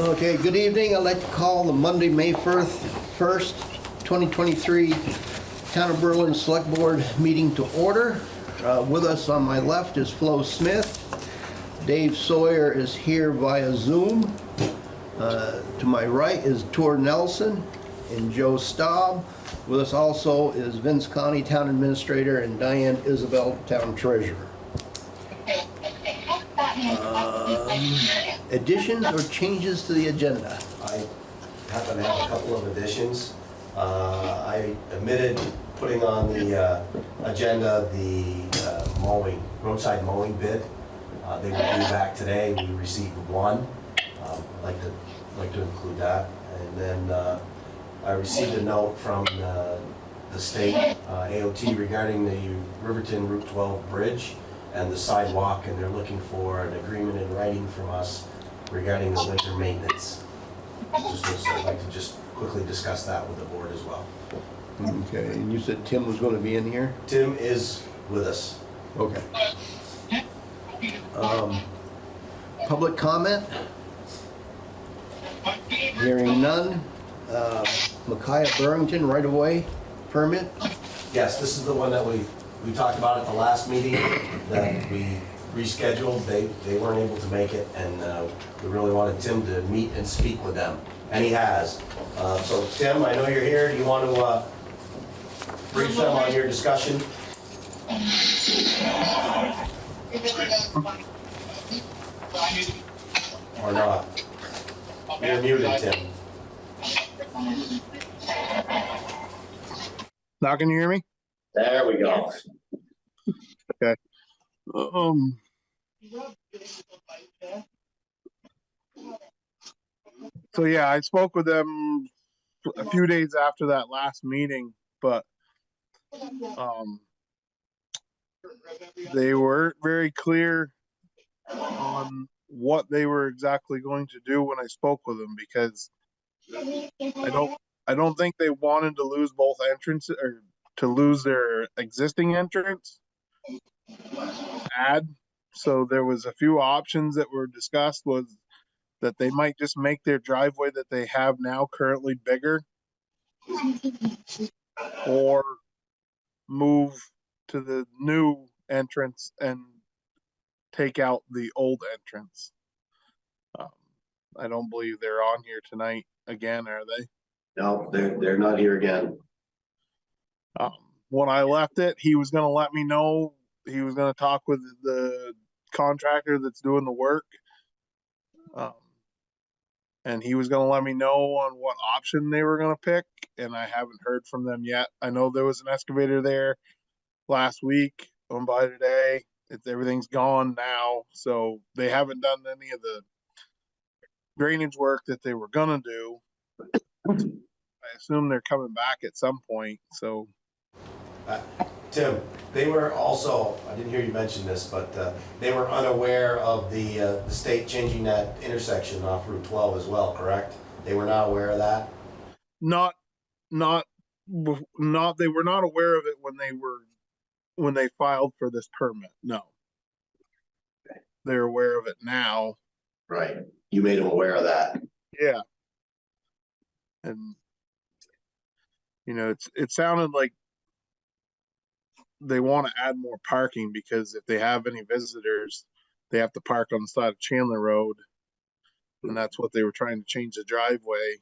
Okay, good evening. I'd like to call the Monday, May 1st, 1st, 2023 Town of Berlin Select Board meeting to order. Uh, With us on my left is Flo Smith. Dave Sawyer is here via Zoom. Uh, To my right is Tor Nelson and Joe Staub. With us also is Vince Conti, Town Administrator, and Diane Isabel, Town Treasurer. Um, Additions or changes to the agenda? I happen to have a couple of additions. Uh, I omitted putting on the uh, agenda the uh, mowing, roadside mowing bid. Uh, They will be back today. We received one. Um, I'd like to, like to include that. And then uh, I received a note from uh, the state AOT regarding the Riverton Route 12 bridge and the sidewalk, and they're looking for an agreement in writing from us regarding the winter maintenance. Just, I'd like to just quickly discuss that with the board as well. Okay, and you said Tim was going to be in here? Tim is with us. Okay. Um, Public comment? Hearing none. Uh, Micaiah Burrington, right-of-way permit? Yes, this is the one that we, we talked about at the last meeting, that we rescheduled. They, they weren't able to make it, and uh, we really wanted Tim to meet and speak with them, and he has. Uh, So Tim, I know you're here. Do you want to uh, brief them on your discussion? Or not? You're muted, Tim. Now can you hear me? There we go. Okay. Um. So yeah, I spoke with them a few days after that last meeting, but um they weren't very clear on what they were exactly going to do when I spoke with them because I don't I don't think they wanted to lose both entrances or to lose their existing entrance add. So there was a few options that were discussed was that they might just make their driveway that they have now currently bigger or move to the new entrance and take out the old entrance. Um, I don't believe they're on here tonight again, are they? No, they're, they're not here again. Um, when I left it, he was gonna let me know, he was gonna talk with the contractor that's doing the work. Um, and he was gonna let me know on what option they were gonna pick, and I haven't heard from them yet. I know there was an excavator there last week, on by today, it's, everything's gone now, so they haven't done any of the drainage work that they were gonna do. I assume they're coming back at some point, so Tim, they were also, I didn't hear you mention this, but uh, they were unaware of the, uh, the state changing that intersection off Route 12 as well, correct? They were not aware of that? not not not they were not aware of it when they were when they filed for this permit no they're aware of it now Right. You made them aware of that. yeah and you know it's it sounded like they want to add more parking because if they have any visitors they have to park on the side of chandler road. And that's what they were trying to change the driveway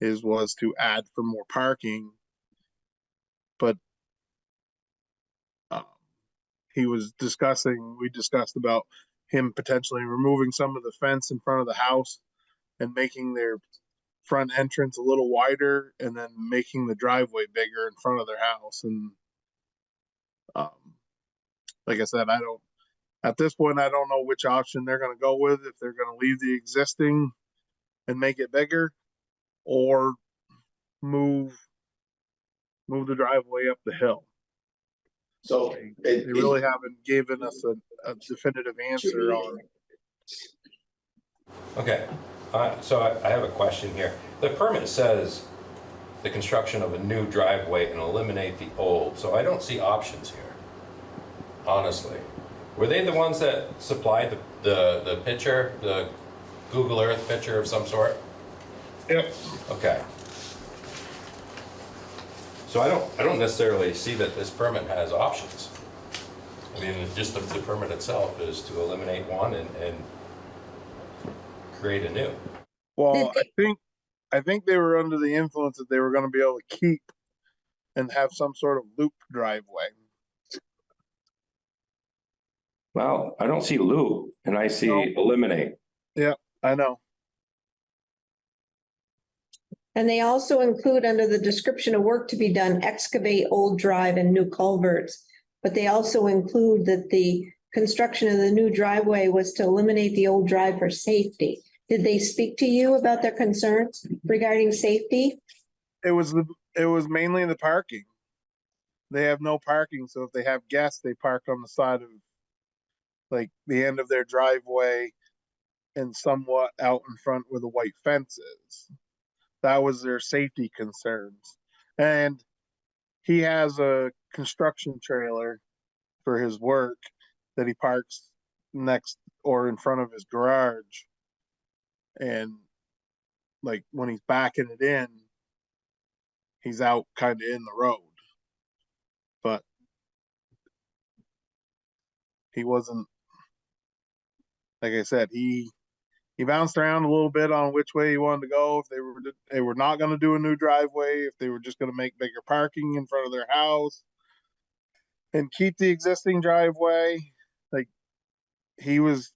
is was to add for more parking. But um, he was discussing we discussed about him potentially removing some of the fence in front of the house and making their front entrance a little wider and then making the driveway bigger in front of their house and um, like i said i don't at this point i don't know which option they're going to go with if they're going to leave the existing and make it bigger or move move the driveway up the hill So they it, really haven't given us a, a definitive answer on Okay, uh, so I, I have a question here. The permit says the construction of a new driveway and eliminate the old, so I don't see options here, honestly. Were they the ones that supplied the, the, the picture, the Google Earth picture of some sort? Yep. Okay. So I don't, I don't necessarily see that this permit has options. I mean, just the, the permit itself is to eliminate one and, and create a new. Well, I think, I think they were under the influence that they were gonna be able to keep and have some sort of loop driveway. Well, I don't see loop and I see No. eliminate. Yeah, I know. And they also include under the description of work to be done, excavate old drive and new culverts. But they also include that the construction of the new driveway was to eliminate the old drive for safety. Did they speak to you about their concerns regarding safety? It was the, it was mainly in the parking. They have no parking, so if they have guests, they park on the side of like the end of their driveway and somewhat out in front where the white fence is. That was their safety concerns. And he has a construction trailer for his work that he parks next or in front of his garage. And like when he's backing it in, he's out kind of in the road. But he wasn't, like I said, he, he bounced around a little bit on which way he wanted to go. If they were, they were not gonna do a new driveway, if they were just gonna make bigger parking in front of their house and keep the existing driveway, like, he was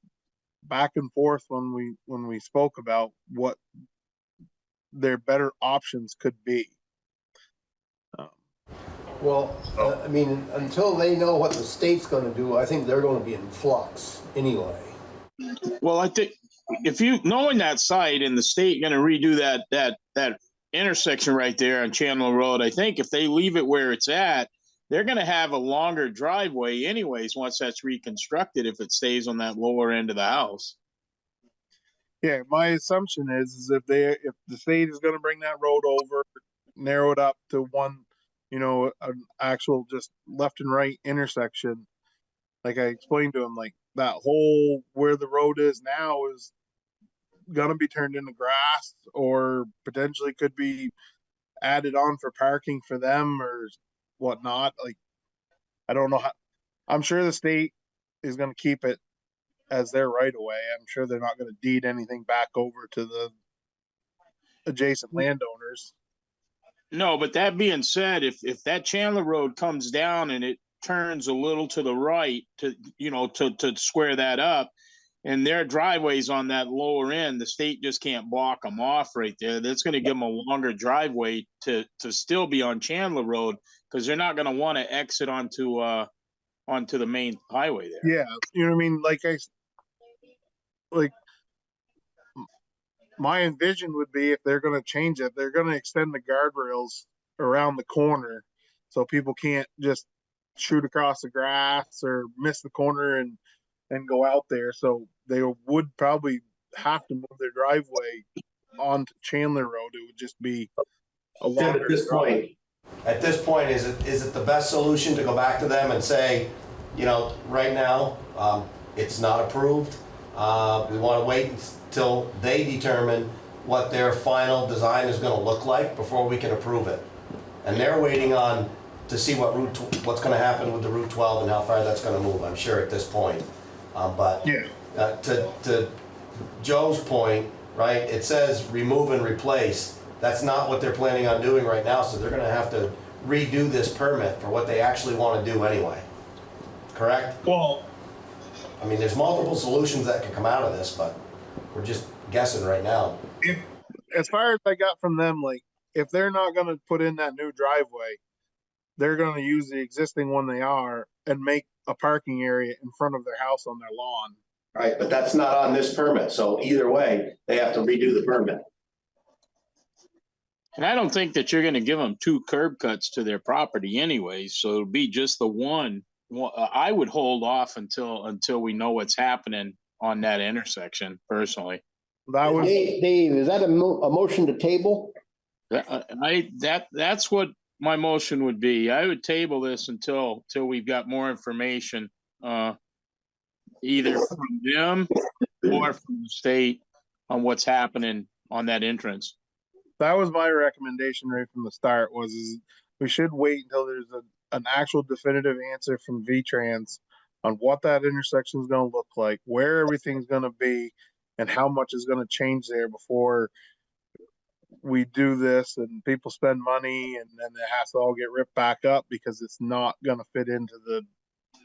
back and forth when we, when we spoke about what their better options could be. Um, Well, uh, I mean, until they know what the state's gonna do, I think they're gonna be in flux anyway. Well, I think if you, knowing that site and the state gonna redo that, that, that intersection right there on Chandler Road, I think if they leave it where it's at, they're gonna have a longer driveway anyways, once that's reconstructed, if it stays on that lower end of the house. Yeah, my assumption is, is if they, if the state is gonna bring that road over, narrow it up to one, you know, an actual just left and right intersection. Like I explained to him, like that whole where the road is now is gonna be turned into grass or potentially could be added on for parking for them or whatnot, like. I don't know how, I'm sure the state is gonna keep it as their right of way. I'm sure they're not gonna deed anything back over to the adjacent landowners. No, but that being said, if, if that Chandler Road comes down and it turns a little to the right to, you know, to, to square that up, and their driveways on that lower end, the state just can't block them off right there. That's gonna give them a longer driveway to, to still be on Chandler Road, because they're not gonna wanna exit onto, uh, onto the main highway there. Yeah, you know what I mean? Like I, like my envision would be if they're gonna change it, they're gonna extend the guardrails around the corner. So people can't just shoot across the grass or miss the corner and, and go out there. So they would probably have to move their driveway onto Chandler Road. It would just be a Tim, longer at this drive. point, at this point, is it, is it the best solution to go back to them and say, you know, right now, um, it's not approved? Uh, we wanna wait until they determine what their final design is gonna look like before we can approve it. And they're waiting on, to see what route, what's gonna happen with the Route twelve and how far that's gonna move, I'm sure at this point. Uh, but Yeah, uh, to, to Joe's point, right, it says remove and replace. That's not what they're planning on doing right now, so they're gonna have to redo this permit for what they actually wanna do anyway. Correct? well, I mean, there's multiple solutions that could come out of this, but we're just guessing right now. if, as far as I got from them, like, if they're not gonna put in that new driveway, they're gonna use the existing one they are and make a parking area in front of their house on their lawn. Right, but that's not on this permit, so either way, they have to redo the permit. And I don't think that you're gonna give them two curb cuts to their property anyway, so it'll be just the one. Well, uh, I would hold off until, until we know what's happening on that intersection personally. That was, Dave, Dave, is that a mo- a motion to table? That- uh, I, that, that's what my motion would be. I would table this until, till we've got more information, uh, either from them or from the state on what's happening on that entrance. That was my recommendation right from the start was is we should wait until there's a, an actual definitive answer from V-Trans on what that intersection is gonna look like, where everything's gonna be, and how much is gonna change there before we do this and people spend money and then it has to all get ripped back up because it's not gonna fit into the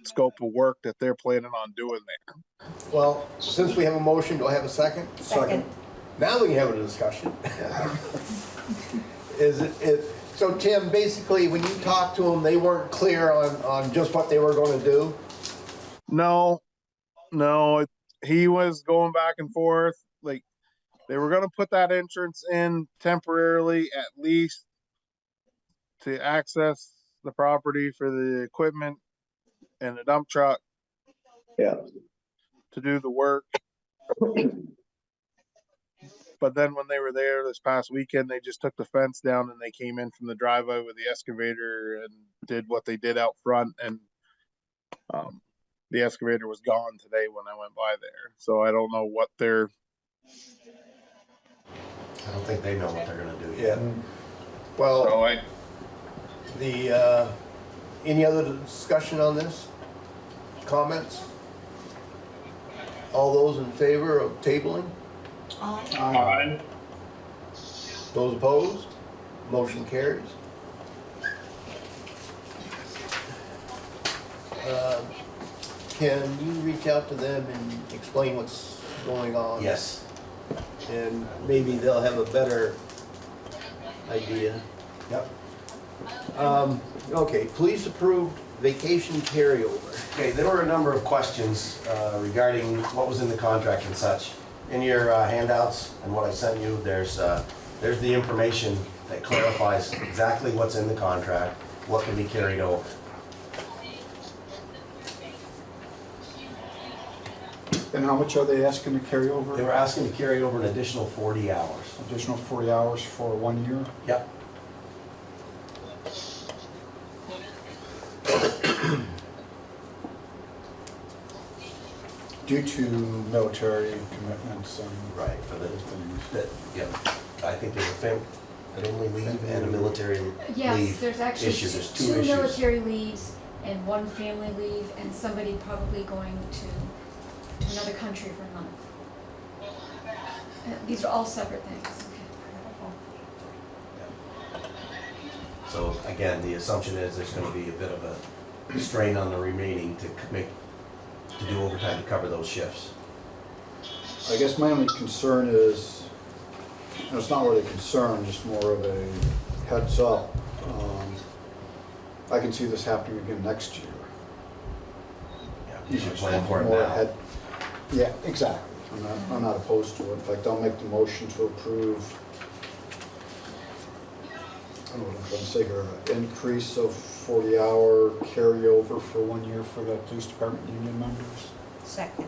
scope of work that they're planning on doing there. Well, since we have a motion, do I have a second? Second. Now we can have a discussion. Is it, it, so Tim, basically, when you talked to them, they weren't clear on, on just what they were gonna do? No, no, it- he was going back and forth, like, they were gonna put that entrance in temporarily at least to access the property for the equipment and the dump truck. Yeah. To do the work. But then when they were there this past weekend, they just took the fence down and they came in from the driveway with the excavator and did what they did out front and um, the excavator was gone today when I went by there, so I don't know what they're, I don't think they know what they're gonna do Yeah. yet. Well, so I, the, uh, any other discussion on this? Comments? All those in favor of tabling? Aye. Those opposed? Motion carries. Uh, Can you reach out to them and explain what's going on? Yes, And maybe they'll have a better idea. yep. Um, okay, police approved vacation carryover. Okay, there were a number of questions uh, regarding what was in the contract and such. In your uh, handouts and what I sent you, there's, uh, there's the information that clarifies exactly what's in the contract, what can be carried over. And how much are they asking to carry over? They over? were asking to carry over an additional 40 hours. Additional 40 hours for one year? Yep. Due to military commitments and Right, for the, other things. that, yeah, I think there's a fam- family leave and a military Yes, leave there's actually issue. two There's two two issues. military leaves and one family leave and somebody probably going to to another country for a month. Uh, These are all separate things. So again, the assumption is there's gonna be a bit of a strain on the remaining to c- make, to do overtime to cover those shifts. I guess my only concern is, and it's not really a concern, just more of a heads up. Um, I can see this happening again next year. Yeah, You should plan for it More now. ahead- Yeah, exactly. I'm not, I'm not opposed to it. In fact, I'll make the motion to approve. I don't know what I'm trying to say here, an increase of forty hour carryover for one year for the police department union members. Second.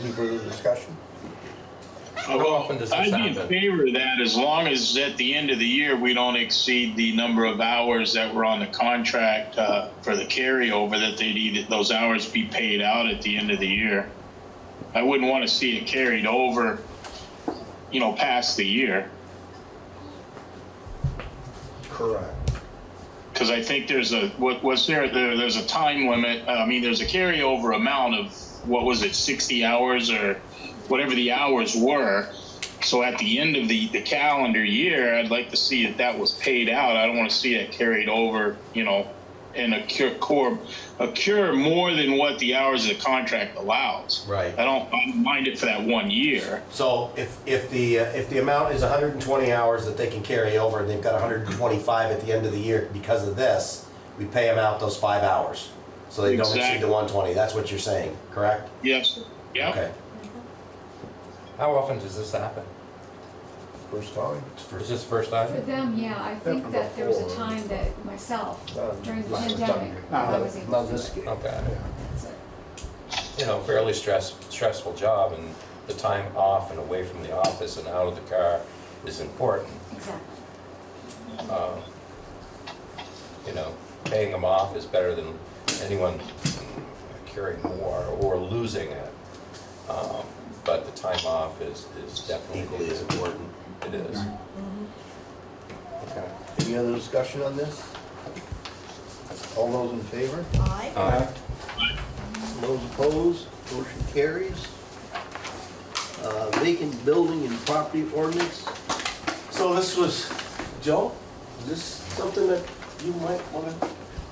Any further discussion? How often does this I'd be in favor of that as long as at the end of the year, we don't exceed the number of hours that were on the contract uh, for the carryover, that they needed, those hours be paid out at the end of the year. I wouldn't want to see it carried over, you know, past the year. Correct. Because I think there's a, what was there, there, there's a time limit, uh, I mean, there's a carryover amount of, what was it, sixty hours or whatever the hours were. So at the end of the, the calendar year, I'd like to see that that was paid out. I don't want to see it carried over, you know, and occur, core, occur more than what the hours of the contract allows. Right. I don't, I don't mind it for that one year. So if, if the, uh, if the amount is hundred and twenty hours that they can carry over, and they've got hundred and twenty-five at the end of the year because of this, we pay them out those five hours. So they don't exceed the one twenty, that's what you're saying, correct? Yes, yeah. Okay. How often does this happen? First time? Is this first time? For them, yeah, I think that there was a time that myself, during the pandemic, I was able to do this it. game. Okay. That's it. You know, fairly stress, stressful job and the time off and away from the office and out of the car is important. Exactly. Uh, You know, paying them off is better than anyone carrying more or losing it. Um, but the time off is, is definitely. Equally as important. It is. Okay. Any other discussion on this? All those in favor? Aye. Uh, Those opposed? Motion carries. Uh, Vacant building and property ordinance. So this was, Joe, is this something that you might wanna,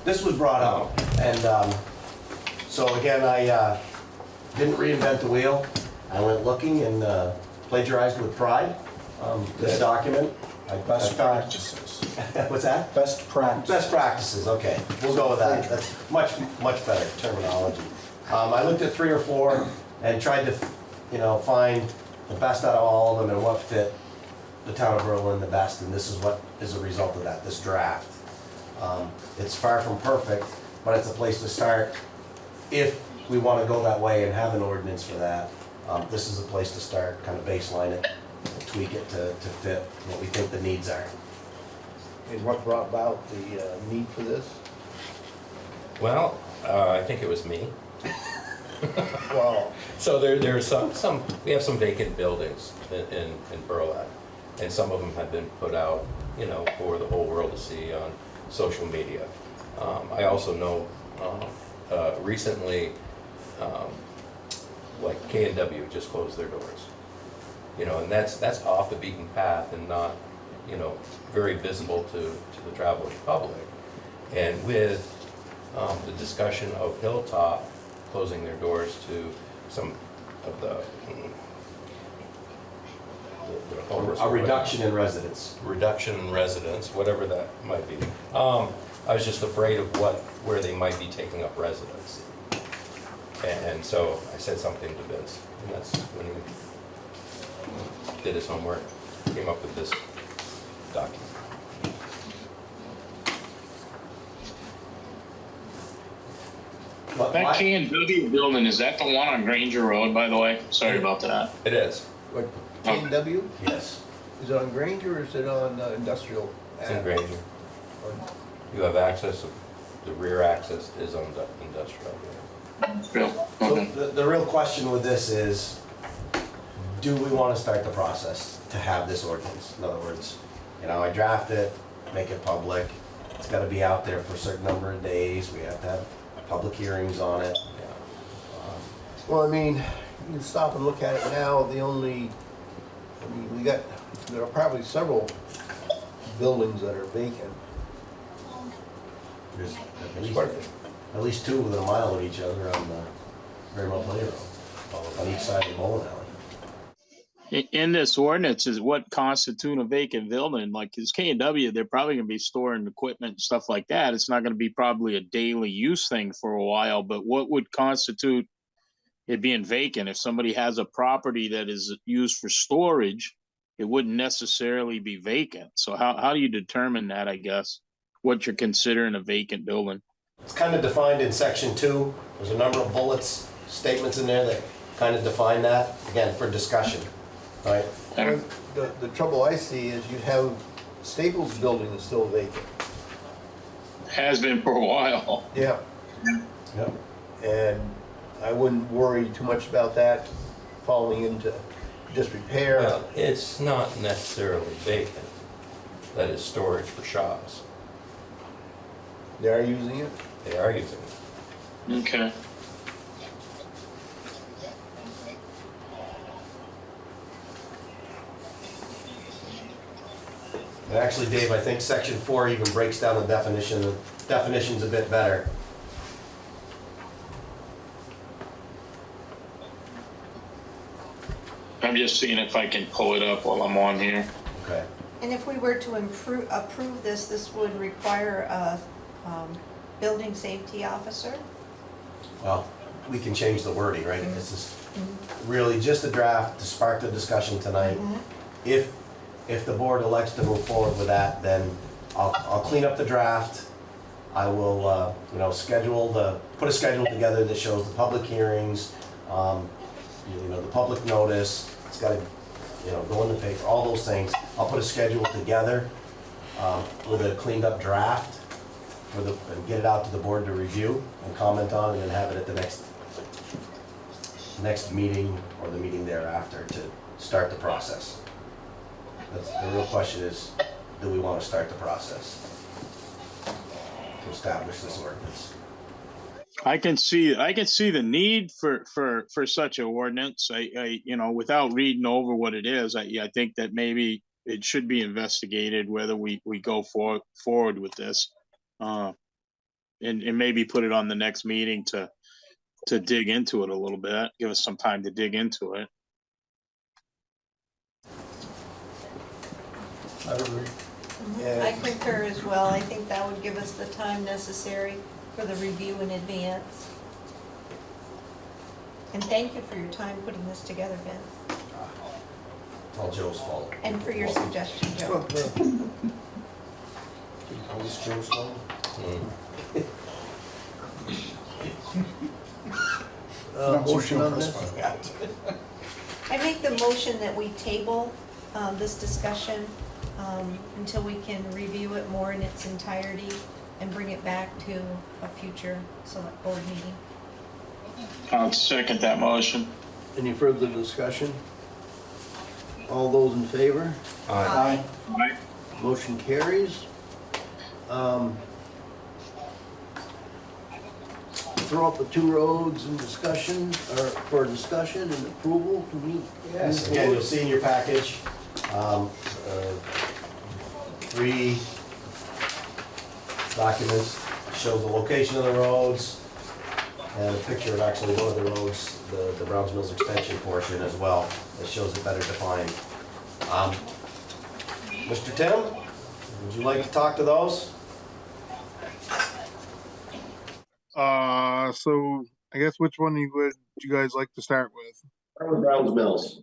this was brought up, and, um, so again, I, uh, didn't reinvent the wheel. I went looking and, uh, plagiarized with pride, um, this document. I- Best practices. What's that? Best practice. Best practices, okay, we'll go with that, that's much, much better terminology. Um, I looked at three or four and tried to, you know, find the best out of all of them and what fit the town of Berlin the best, and this is what is a result of that, this draft. Um, It's far from perfect, but it's a place to start if we wanna go that way and have an ordinance for that. Um, this is a place to start, kind of baseline it, tweak it to, to fit what we think the needs are. And what brought about the uh, need for this? Well, uh, I think it was me. Well, So there, there's some, some, we have some vacant buildings in, in, in Berlin. And some of them have been put out, you know, for the whole world to see on social media. Um, I also know, um, uh, recently, um, like K and W just closed their doors. You know, and that's, that's off the beaten path and not, you know, very visible to, to the traveling public. And with, um, the discussion of Hilltop closing their doors to some of the, mm, the- the homeless. A reduction in residents. Reduction in residents, whatever that might be. Um, I was just afraid of what, where they might be taking up residence. And, and so I said something to Vince, and that's when he did his homework, came up with this document. But That my- K and W building, is that the one on Granger Road, by the way? Sorry about that. It is, what, K and W? Yes. Is it on Granger or is it on uh, industrial? it's in Granger. You have access, the rear access is on the industrial. Real, So the, the real question with this is, do we want to start the process to have this ordinance? In other words, you know, I draft it, make it public, it's gotta be out there for a certain number of days, we have to have public hearings on it. Um, Well, I mean, you can stop and look at it now, the only, I mean, we got, there are probably several buildings that are vacant. There's at least, at least two within a mile of each other on the Marymount Play Road, on each side of the bowling alley. In this ordinance is what constitute a vacant building, like, cause K and W, they're probably gonna be storing equipment and stuff like that. It's not gonna be probably a daily use thing for a while, but what would constitute it being vacant? If somebody has a property that is used for storage, it wouldn't necessarily be vacant. So how, how do you determine that, I guess? What you're considering a vacant building? It's kind of defined in section two, there's a number of bullets, statements in there that kind of define that, again, for discussion, right? And The, the trouble I see is you have Staples building is still vacant. Has been for a while. Yeah. Yep. And I wouldn't worry too much about that falling into disrepair. Well, it's not necessarily vacant, that is storage for shops. They are using it. They are using it. Okay. And actually, Dave, I think section four even breaks down the definition, the definition's a bit better. I'm just seeing if I can pull it up while I'm on here. Okay. And if we were to improve, approve this, this would require a, um, building safety officer? Well, we can change the wording, right? This is really just a draft to spark the discussion tonight. If, if the board elects to move forward with that, then I'll, I'll clean up the draft. I will, uh, you know, schedule the, put a schedule together that shows the public hearings, um, you know, the public notice. It's gotta, you know, go in the paper, all those things. I'll put a schedule together, um, with a cleaned up draft for the, get it out to the board to review and comment on and then have it at the next next meeting or the meeting thereafter to start the process. That's, the real question is, do we want to start the process? To establish this ordinance? I can see, I can see the need for, for, for such an ordinance. I, I, you know, without reading over what it is, I, I think that maybe it should be investigated whether we, we go for, forward with this. Uh, and, and maybe put it on the next meeting to, to dig into it a little bit, give us some time to dig into it. I agree. I concur as well. I think that would give us the time necessary for the review in advance. And thank you for your time putting this together, Vince, It's all Joe's fault. and for your suggestion, Joe. Always Joe's fault? uh, motion on this? I make the motion that we table um, this discussion um, until we can review it more in its entirety and bring it back to a future select board meeting. I'll second that motion. Any further discussion? All those in favor? Aye. Motion carries. Um, Throw up the two roads in discussion, or for discussion and approval, can we? Yes, move again, you'll see in your package, um, uh, three documents, show the location of the roads, and a picture of actually one of the roads, the, the Browns Mills extension portion as well, that shows it better defined. Um, Mr. Tim, would you like to talk to those? Uh, so I guess which one you would you guys like to start with? Browns Mills.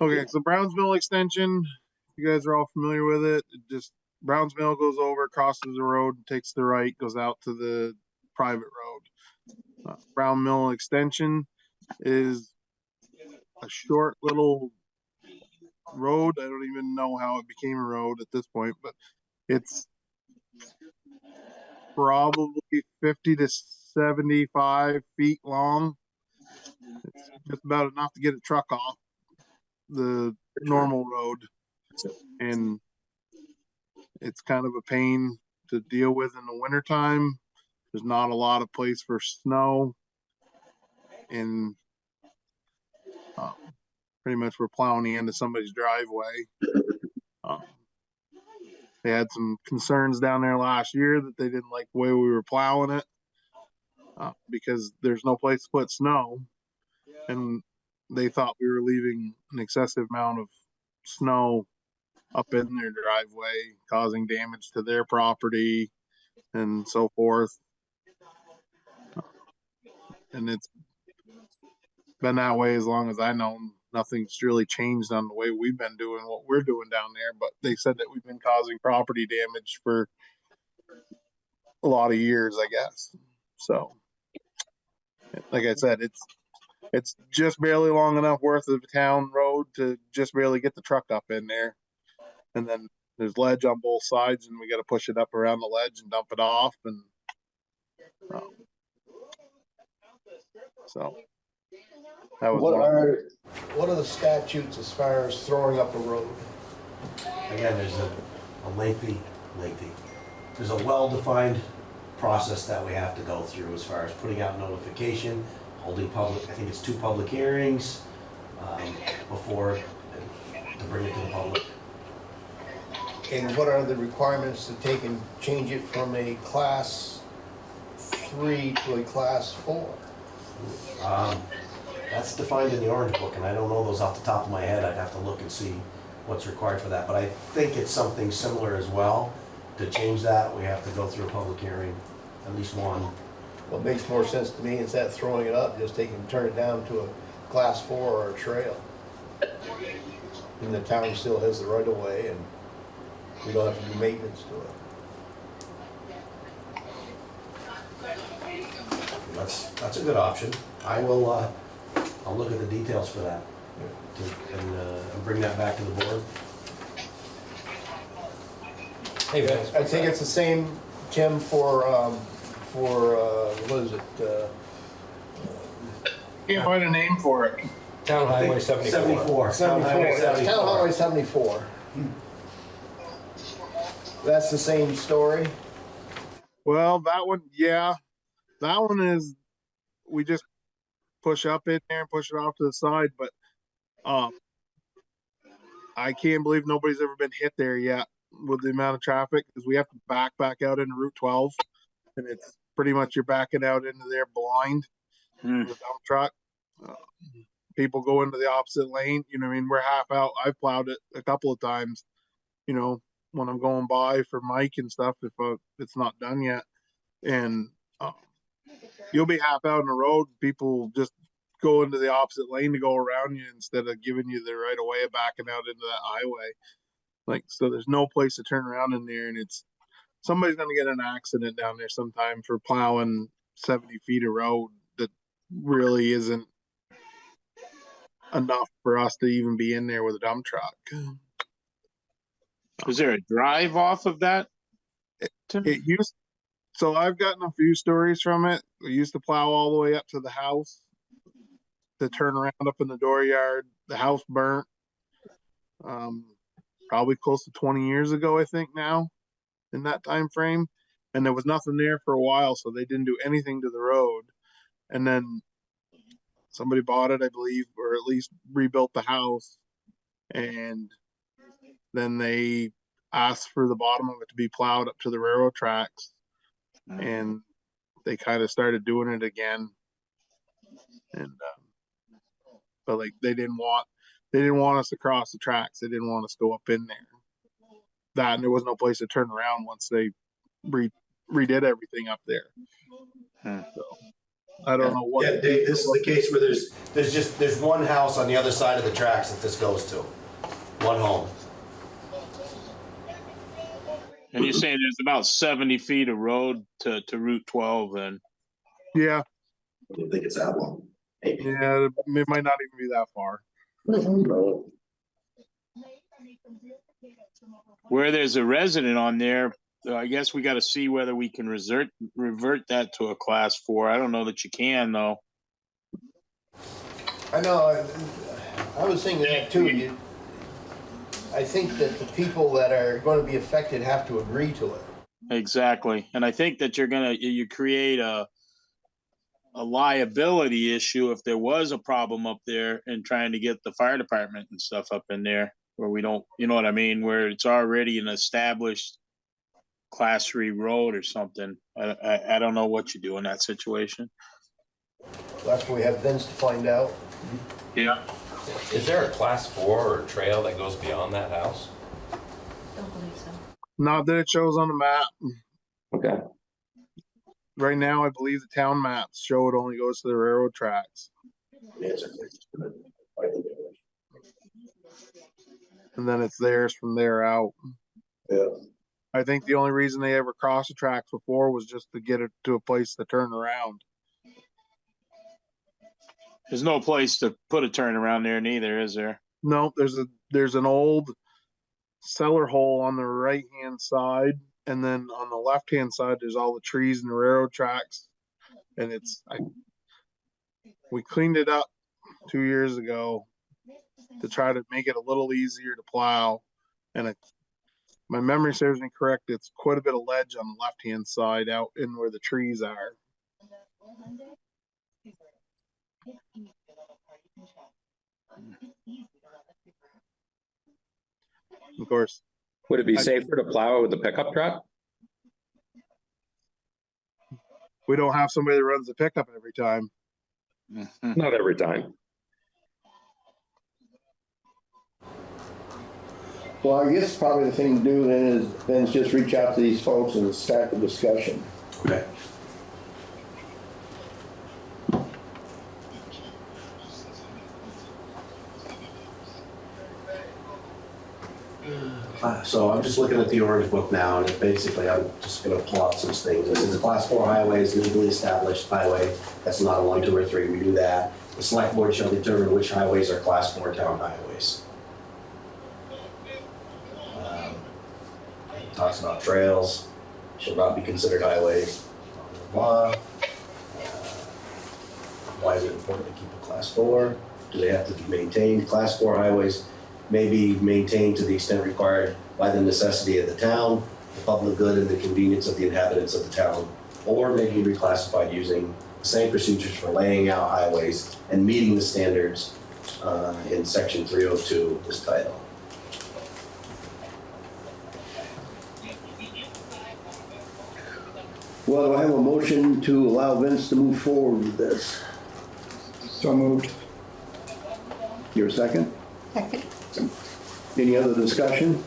Okay, so Browns Mill Extension, you guys are all familiar with it. It just Browns Mill goes over, crosses the road, takes the right, goes out to the private road. Uh, Brown Mill Extension is a short little road. I don't even know how it became a road at this point, but it's probably fifty to seventy-five feet long. It's just about enough to get a truck off the normal road. And it's kind of a pain to deal with in the wintertime. There's not a lot of place for snow. And um, pretty much we're plowing of somebody's driveway. Um, They had some concerns down there last year that they didn't like the way we were plowing it. Uh, because there's no place to put snow. And they thought we were leaving an excessive amount of snow up in their driveway, causing damage to their property and so forth. And it's been that way as long as I know. Nothing's really changed on the way we've been doing what we're doing down there, but they said that we've been causing property damage for a lot of years, I guess. So, like I said, it's it's just barely long enough worth of town road to just barely get the truck up in there. And then there's ledge on both sides and we gotta push it up around the ledge and dump it off and. um, So. That was What are, what are the statutes as far as throwing up a road? Again, there's a, a lengthy, lengthy, there's a well-defined process that we have to go through as far as putting out notification, holding public, I think it's two public hearings, um, before, to bring it to the public. And what are the requirements to take and change it from a class three to a class four? Um, That's defined in the Orange Book, and I don't know those off the top of my head, I'd have to look and see what's required for that, but I think it's something similar as well. To change that, we have to go through a public hearing, at least one. What makes more sense to me is that throwing it up, just take and turn it down to a class four or a trail. And the town still has the right of way and we don't have to do maintenance to it. That's, that's a good option. I will, uh, I'll look at the details for that, to- and, uh, and bring that back to the board. Hey, Vince. I think it's the same, Tim, for, um, for, uh, what is it, uh, Can't find a name for it. Town Highway seventy-four. Seventy-four. Town Highway Seventy-four, Town Highway seventy-four. That's the same story? Well, that one, yeah, that one is, we just push up in there and push it off to the side, but, um, I can't believe nobody's ever been hit there yet with the amount of traffic, because we have to back back out into Route twelve. And it's pretty much you're backing out into there blind, with a dump truck. Uh, People go into the opposite lane, you know, what I mean, we're half out, I've plowed it a couple of times. You know, when I'm going by for Mike and stuff, if, uh, it's not done yet. And, um, you'll be half out in the road, people just go into the opposite lane to go around you instead of giving you the right of way of backing out into that highway. Like, so there's no place to turn around in there and it's, somebody's gonna get an accident down there sometime for plowing seventy feet of road that really isn't enough for us to even be in there with a dump truck. Is there a drive off of that? Tim? It used, so I've gotten a few stories from it. We used to plow all the way up to the house. To turn around up in the dooryard, the house burnt. Um, probably close to twenty years ago, I think now, in that time frame. And there was nothing there for a while, so they didn't do anything to the road. And then somebody bought it, I believe, or at least rebuilt the house. And then they asked for the bottom of it to be plowed up to the railroad tracks and they kind of started doing it again and um, but like they didn't want they didn't want us to cross the tracks they didn't want us to go up in there that and there was no place to turn around once they re- redid everything up there Hmm. so i don't know what Yeah, Dave, this is the case where there's, there's just, there's one house on the other side of the tracks that this goes to. One home. And you're saying there's about seventy feet of road to, to Route twelve and, yeah I don't think it's that long. Maybe. yeah it might not even be that far where there's a resident on there, uh, I guess we gotta see whether we can resert, revert that to a class four. I don't know that you can though. I know, I- I was thinking that too. You- I think that the people that are gonna be affected have to agree to it. Exactly, and I think that you're gonna, you, you create a a liability issue if there was a problem up there and trying to get the fire department and stuff up in there where we don't, you know what I mean, where it's already an established class three road or something. I, I, I don't know what you do in that situation. That's what we have Vince to find out. Yeah. Is there a class four or trail that goes beyond that house? Don't believe so. not that it shows on the map Okay, right now i believe the town maps show it only goes to the railroad tracks and then it's theirs from there out. Yeah. I think the only reason they ever crossed the tracks before was just to get it to a place to turn around. There's no place to put a turnaround there neither, is there? No, there's a, there's an old cellar hole on the right hand side. And then on the left hand side, there's all the trees and the railroad tracks. And it's, I, we cleaned it up two years ago to try to make it a little easier to plow. And it, my memory serves me correct, it's quite a bit of ledge on the left hand side out in where the trees are. Of course, would it be safer to plow it with a pickup truck? we don't have somebody that runs the pickup every time. Not every time. Well, I guess probably the thing to do then is, then is just reach out to these folks and start the discussion. Okay. So I'm just looking at the orange book now, and basically, I'm just gonna pull out some things. This is a class four highway is legally established highway. That's not a one, two, or three, we do that. The select board shall determine which highways are class four town highways. Um, Talks about trails, shall not be considered highways, blah, blah, blah. Uh, Why is it important to keep a class four? Do they have to be maintained? Class four highways may be maintained to the extent required by the necessity of the town, the public good and the convenience of the inhabitants of the town, or may be reclassified using the same procedures for laying out highways and meeting the standards uh, in section 302 of this title. Well, do I have a motion to allow Vince to move forward with this? So moved. Your second? Second. Any other discussion?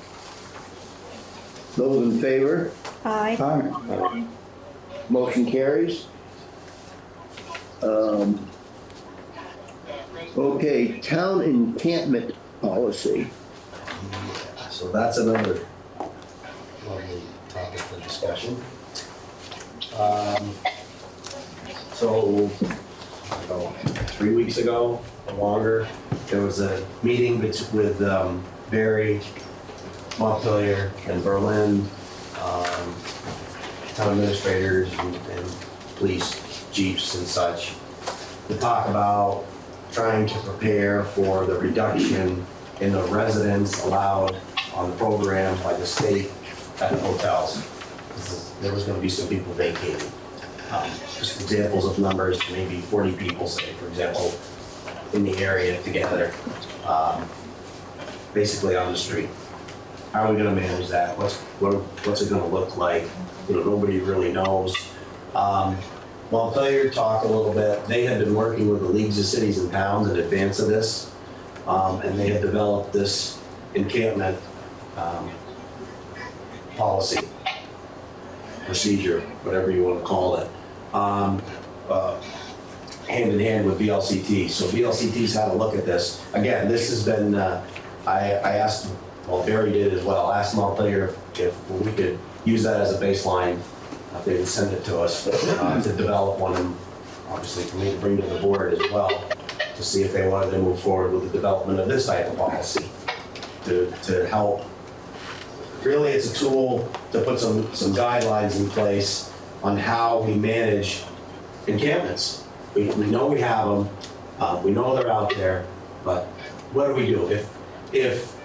Those in favor? Aye. Aye. Motion carries. Um, Okay, town encampment policy. So that's another lovely topic for discussion. Um, So, I don't know, three weeks ago, or longer, there was a meeting with um, Barre, Montpelier, and Berlin, um, town administrators and and police jeeps and such, to talk about trying to prepare for the reduction in the residents allowed on the program by the state at the hotels. There was gonna be some people vacating. Um, Just examples of numbers, maybe 40 people, say, for example, in the area together, um, basically on the street. How are we gonna manage that? What's, what- what's it gonna look like? You know, nobody really knows. Um, Montpelier talked a little bit, they had been working with the leagues of cities and towns in advance of this. Um, and they had developed this encampment, um, policy, procedure, whatever you wanna call it. Um, uh, hand in hand with VLCT. So VLCT's had a look at this. Again, this has been, uh, I, I asked, well, Barre did as well, I asked Montpelier if we could use that as a baseline, they would send it to us, uh, to develop one, and obviously for me to bring to the board as well, to see if they wanted to move forward with the development of this type of policy, to, to help. Really, it's a tool to put some, some guidelines in place on how we manage encampments. We, we know we have them, uh, we know they're out there, but what do we do? If, if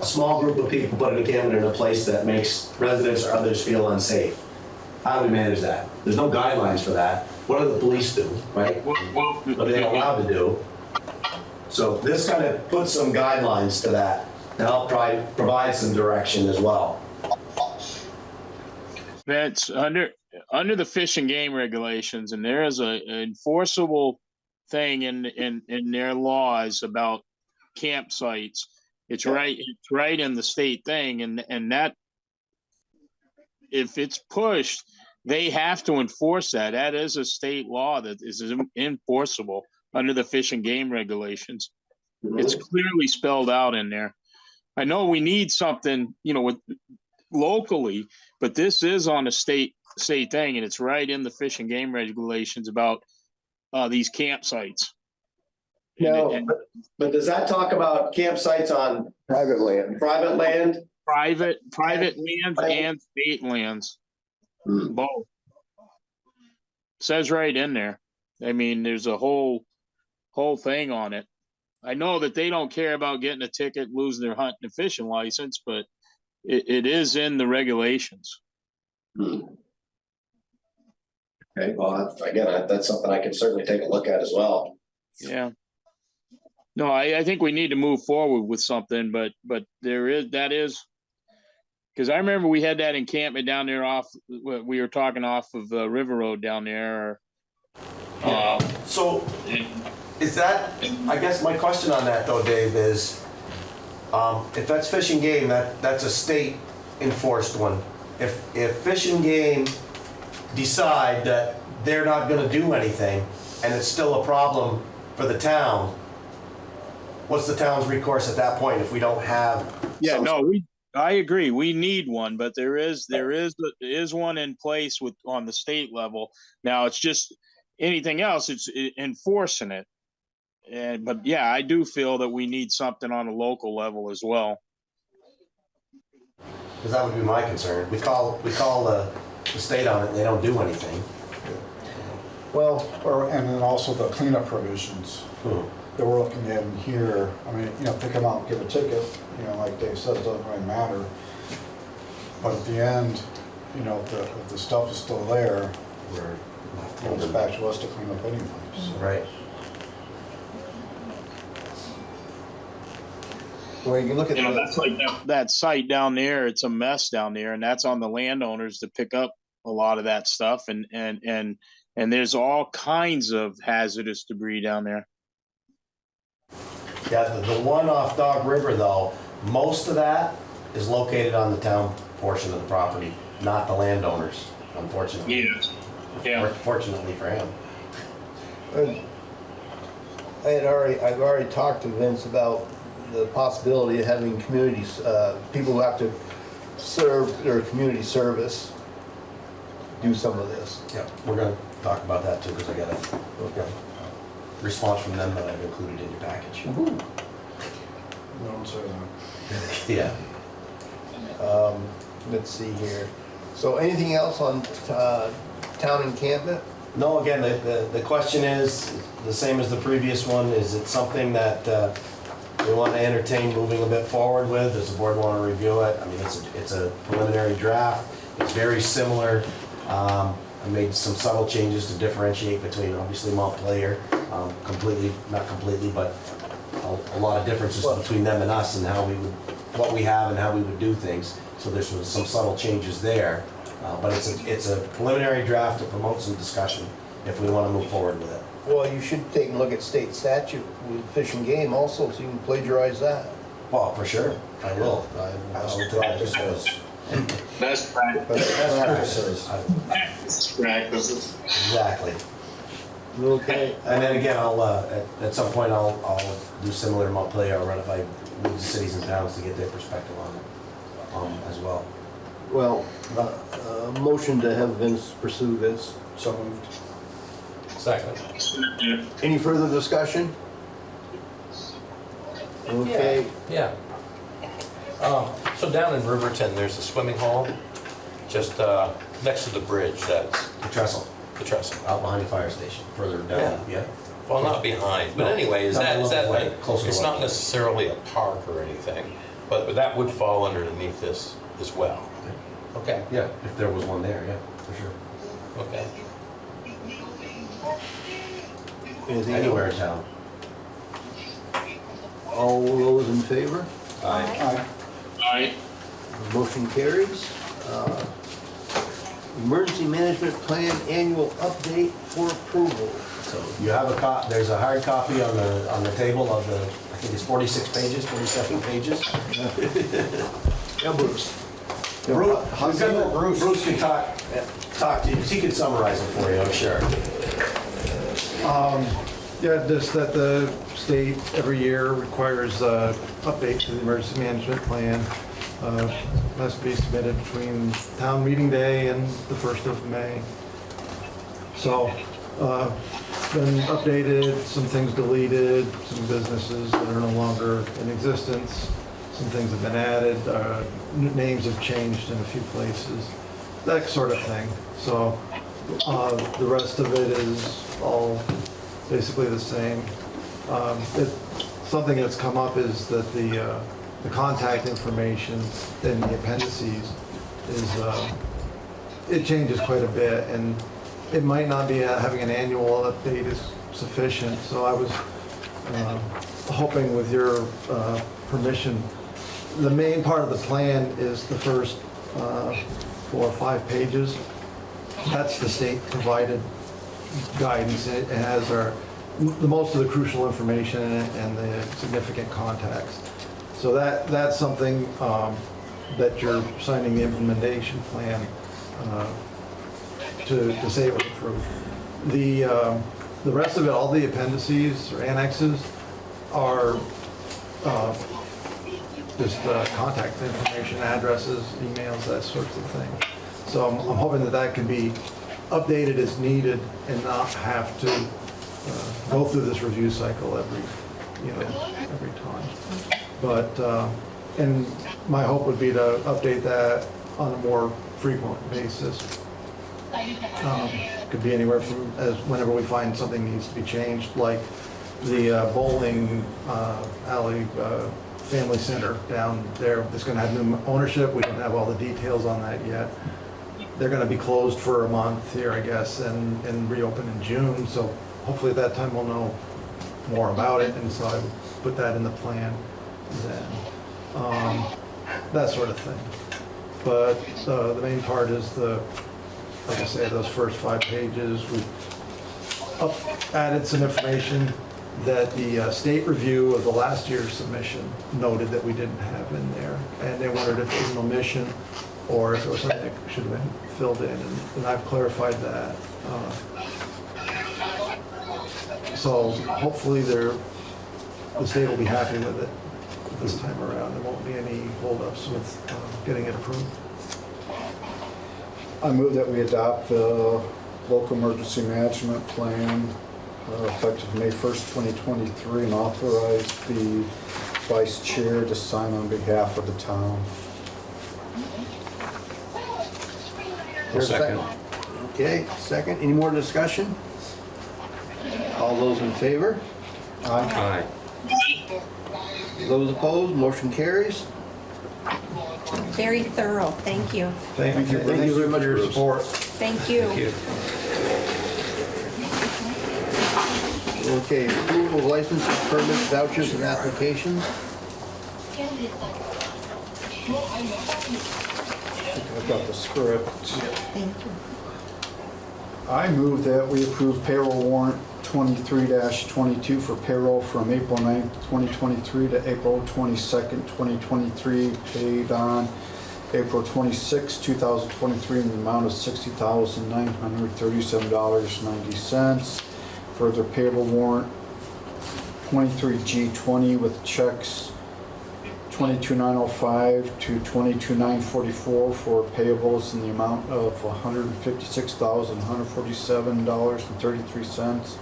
a small group of people put an encampment in a place that makes residents or others feel unsafe, how do we manage that? There's no guidelines for that. What do the police do, right? What are they allowed to do? So this kind of puts some guidelines to that, to help try, provide some direction as well. That's under, under the fish and game regulations, and there is a an enforceable thing in, in, in their laws about campsites. It's right, it's right in the state thing, and, and that, if it's pushed, they have to enforce that. That is a state law that is enforceable under the fish and game regulations. It's mm-hmm. clearly spelled out in there. I know we need something, you know, with locally, but this is on a state, state thing, and it's right in the fish and game regulations about uh, these campsites. No, and but, but does that talk about campsites on Private land. private land? Private, private lands and state lands, Hmm. both. Says right in there. I mean, there's a whole, whole thing on it. I know that they don't care about getting a ticket, losing their hunting and fishing license, but it, it is in the regulations. Hmm. Okay, well, that's- again, I- that's something I can certainly take a look at as well. Yeah. No, I, I think we need to move forward with something, but, but there is, that is. Cause I remember we had that encampment down there off, we we were talking off of uh, River Road down there. Uh, So is that, I guess my question on that though, Dave, is, um, if that's fish and game, that, that's a state enforced one. If, if fish and game decide that they're not gonna do anything and it's still a problem for the town, what's the town's recourse at that point if we don't have? yeah, some- no, we, I agree, we need one, but there is, there is, is one in place with, on the state level. Now, it's just, anything else, it's e- enforcing it. And, but yeah, I do feel that we need something on a local level as well. Because that would be my concern. We call, we call the, the state on it, and they don't do anything. Well, or, and then also the cleanup provisions Hmm. that we're looking at in here. I mean, you know, if they come out and give a ticket, you know, like Dave said, it doesn't really matter. But at the end, you know, if the, if the stuff is still there, We're it goes back to us to clean up anyway. so. Right. Well, you can look at You know, the, that's like that, that site down there, it's a mess down there and that's on the landowners to pick up a lot of that stuff and, and, and, and there's all kinds of hazardous debris down there. Yeah, the, the one off Dog River though, most of that is located on the town portion of the property, not the landowners, unfortunately. Yeah. Fortunately for him. I had already, I've already talked to Vince about the possibility of having communities, uh, people who have to serve their community service do some of this. Yeah, we're gonna talk about that too, because I got a Okay. response from them that I've included in your package. Don't say that. Yeah. Um, let's see here. So anything else on, uh, town encampment? No, again, the, the, the question is, the same as the previous one, is it something that, uh, we want to entertain moving a bit forward with? Does the board want to review it? I mean, it's, a- it's a preliminary draft, it's very similar. Um, I made some subtle changes to differentiate between, obviously Montpelier, um, completely, not completely, but a, a lot of differences between them and us and how we would, what we have and how we would do things. So there's some some subtle changes there, uh, but it's a, it's a preliminary draft to promote some discussion if we want to move forward with it. Well, you should take a look at state statute with fish and game also, so you can plagiarize that. Well, for sure, I will. I- I will try to- Best practice. Best practices. I- practices. Exactly. Okay. And then again, I'll, uh, at, at some point, I'll, I'll do similar to Montpelier, I'll run it by the cities and towns to get their perspective on it, um, as well. Well, uh, uh, motion to have Vince pursue this. So moved. Second. Any further discussion? Okay, Yeah. Um, So down in Riverton, there's a swimming hole, just uh, next to the bridge, that's The trestle, the trestle. out behind the fire station, further down, yeah? Well, not behind, but anyway, is No, that, no, is that like, closer to it's what? not necessarily a park or anything, but that would fall underneath this as well. Okay, Yeah, if there was one there, yeah, for sure. okay. anything Anywhere in else? town. All those in favor? Aye. Aye. Motion carries. Uh, Emergency Management Plan Annual Update for approval. So you have a cop, there's a hard copy on the, on the table of the, I think it's 46 pages, 47 pages. Yeah, Bruce. Bruce, we've got- Bruce can talk, talk to you, he can summarize it for you, I'm sure. Yeah, just that the state every year requires uh update to the emergency management plan. Uh, to be submitted between town meeting day and the 1st of May. So, uh, been updated, some things deleted, some businesses that are no longer in existence, some things have been added, uh, names have changed in a few places, that sort of thing. So, uh, the rest of it is all basically the same. Um, it- Something that's come up is that the, uh, the contact information in the appendices is, uh, it changes quite a bit, and it might not be, uh, having an annual update is sufficient, so I was um, hoping with your uh, permission, the main part of the plan is the first uh, four or five pages. That's the state-provided guidance. It has our, the most of the crucial information and the significant contacts. So that, that's something um, that you're signing the implementation plan uh, to, to say it was approved. The, um, the rest of it, all the appendices or annexes are uh, just uh, contact information, addresses, emails, that sorts of thing. So I'm I'm hoping that that can be updated as needed and not have to uh, go through this review cycle every, you know, every time. But, uh, and my hope would be to update that on a more frequent basis. Um, Could be anywhere from, as whenever we find something needs to be changed, like the uh, bowling uh, alley, uh, family center down there, that's gonna have new ownership, we don't have all the details on that yet. They're gonna be closed for a month here, I guess, and, and reopen in June, so hopefully at that time we'll know more about it, and so I would put that in the plan then. Um, That sort of thing. But uh, the main part is the, like I say, those first five pages, we added some information that the uh, state review of the last year's submission noted that we didn't have in there. And they wondered if it was an omission or if it was something that should have been filled in, and and I've clarified that. Uh, So hopefully the state will be happy with it this time around. There won't be any holdups with uh, getting it approved. I move that we adopt the local emergency management plan uh, effective May 1st, 2023, and authorize the vice chair to sign on behalf of the town. Here's a second. Okay, second. Any more discussion? All those in favor? Aye. Aye. Those opposed, motion carries. Very thorough, thank you. Thank you. Thank you very much, for your Bruce. support. Thank you. Thank you. Okay, approval of licenses, permits, vouchers, and applications. I've got the script. Thank you. I move that we approve payroll warrant 23-22 for payroll from April 9th, 2023 to April 22nd, 2023, paid on April 26, 2023, in the amount of $60,937.90. Further payroll warrant 23G20 with checks 22905 to 22944 for payables in the amount of $156,147.33.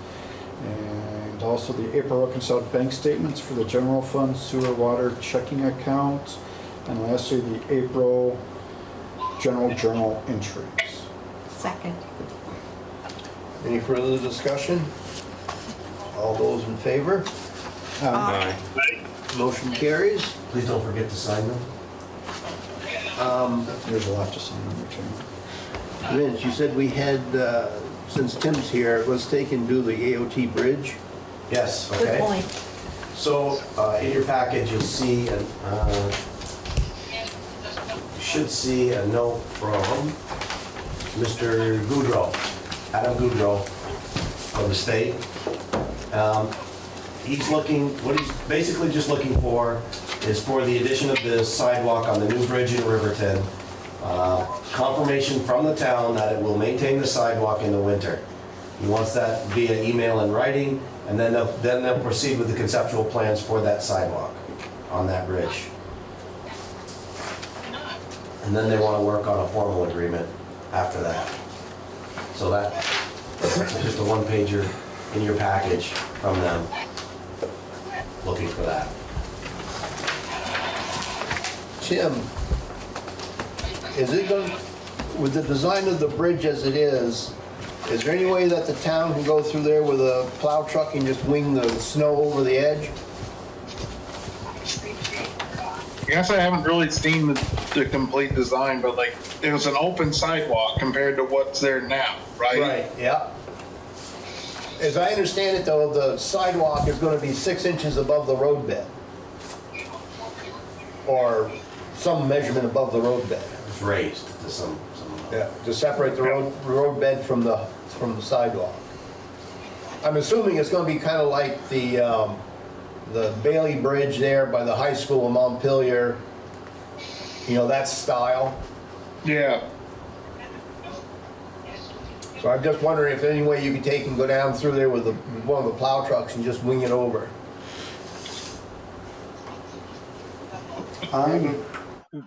And also the April reconciled bank statements for the general fund, sewer, water checking accounts. And lastly, the April general journal entries. Second. Any further discussion? All those in favor? Aye. Motion carries. Please don't forget to sign them. Um, There's a lot to sign on the chairman. Vince, you said we had, uh, since Tim's here, let's take and do the AOT bridge. Yes, okay. Good okay. point. So, uh, in your package, you'll see, an, uh, you should see a note from Mr. Goudreau, Adam Goudreau from the state. Um, He's looking, what he's basically just looking for is for the addition of the sidewalk on the new bridge in Riverton, uh, confirmation from the town that it will maintain the sidewalk in the winter. He wants that via email and writing, and then they'll, then they'll proceed with the conceptual plans for that sidewalk on that bridge. And then they want to work on a formal agreement after that. So that, that's just a one pager in your package from them, looking for that. Tim, is it going, with the design of the bridge as it is, is there any way that the town can go through there with a plow truck and just wing the snow over the edge? I guess I haven't really seen the, the complete design, but like, it was an open sidewalk compared to what's there now, right? right? yeah. As I understand it though, the sidewalk is gonna be six inches above the roadbed. Or some measurement above the roadbed. It's raised to some, some. Yeah, to separate the road, roadbed from the, from the sidewalk. I'm assuming it's gonna be kinda like the, um, the Bailey Bridge there by the high school in Montpelier. You know, that style. Yeah, So I'm just wondering if there's any way you could take and go down through there with the, with one of the plow trucks and just wing it over. I'm,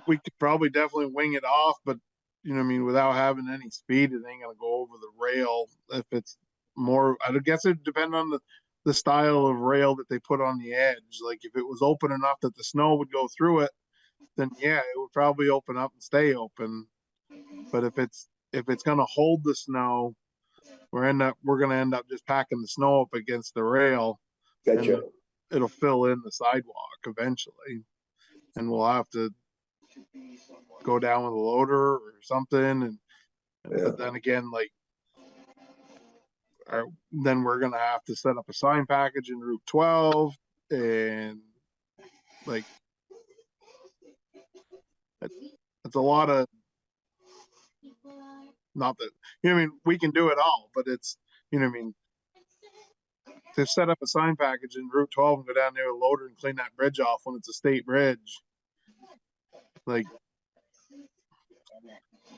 we could probably definitely wing it off, but you know, what I mean, without having any speed, it ain't gonna go over the rail. If it's more, I would guess it depend on the, the style of rail that they put on the edge. Like if it was open enough that the snow would go through it, then yeah, it would probably open up and stay open. But if it's if it's gonna hold the snow, we're end up, we're gonna end up just packing the snow up against the rail. Gotcha. It'll fill in the sidewalk eventually. And we'll have to go down with a loader or something and, Yeah. but then again, like. Or then we're gonna have to set up a sign package in Route twelve and like. It's, it's a lot of. Not that, you know, I mean, we can do it all, but it's, you know, I mean. To set up a sign package in Route twelve and go down there with a loader and clean that bridge off when it's a state bridge. Like.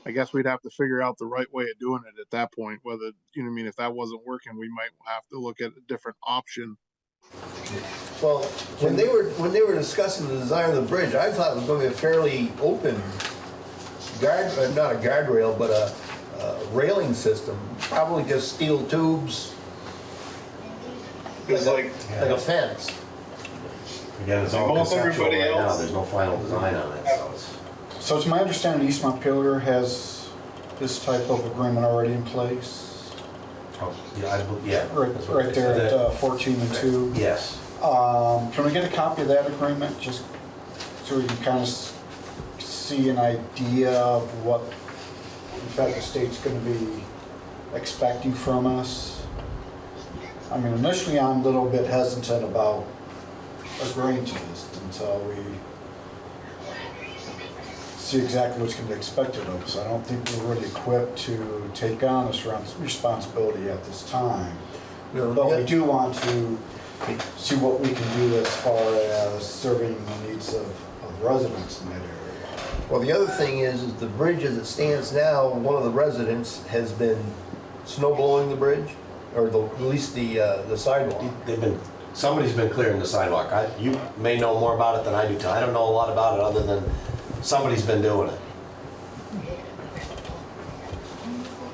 I guess we'd have to figure out the right way of doing it at that point, whether, you know, I mean, if that wasn't working, we might have to look at a different option. Well, when they were, when they were discussing the design of the bridge, I thought it was gonna be a fairly open guard, uh, not a guardrail, but a, a railing system, probably just steel tubes. It's like, Like a fence. Again, it's all Almost conceptual everybody right now, else. there's no final design on it, so it's. So it's my understanding East Montpelier has this type of agreement already in place? Oh, Yeah, I, bel- yeah. Right, that's what right they there said. at uh, 14 and 2. Yes, Um, Can we get a copy of that agreement, just so we can kind of see an idea of what, in fact, the state's going to be expecting from us? I mean, initially, I'm a little bit hesitant about agreeing to this until we see exactly what's going to be expected of us. I don't think we're really equipped to take on this responsibility at this time. But we do want to see what we can do as far as serving the needs of, of residents in that area. Well, the other thing is, is the bridge as it stands now, one of the residents has been snow blowing the bridge, or the, at least the, uh, the sidewalk. they've been, somebody's been clearing the sidewalk. I, you may know more about it than I do, Tom. I don't know a lot about it, other than somebody's been doing it.